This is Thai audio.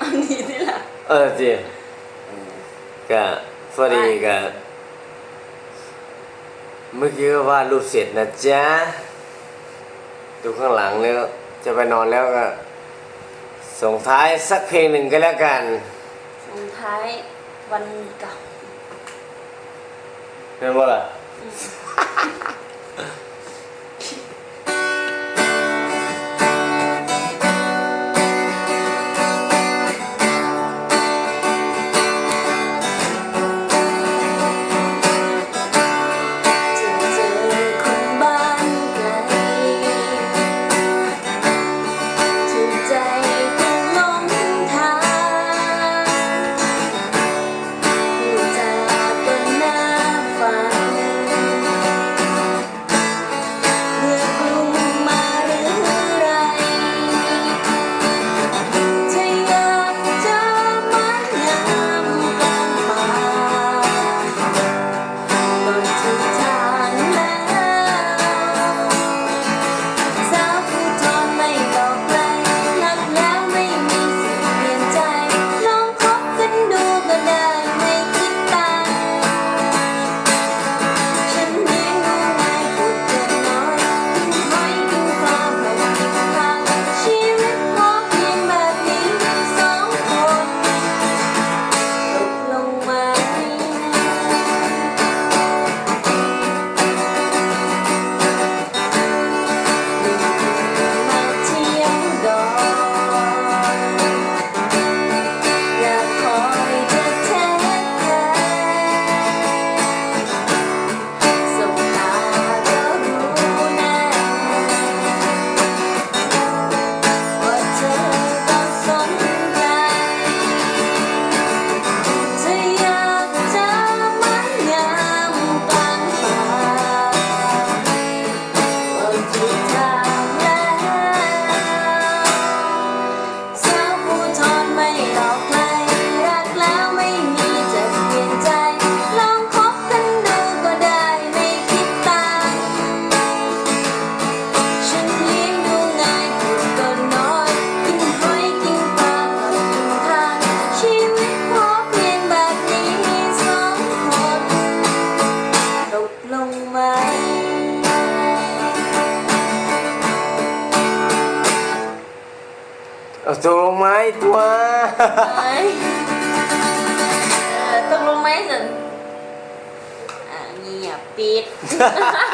อันนี้นี่แหละเออจริงก็พรีก็เมื่อกี้ก็วาดรูปเสร็จนะจ๊ะ ดูข้างหลังแล้ว จะไปนอนแล้วก็ ส่งท้ายสักเพลงหนึ่งก็แล้วกัน ส่งท้ายวันเก่าเป็นว่าะไร Dolomite, wah. Dolomite. Ngiapit.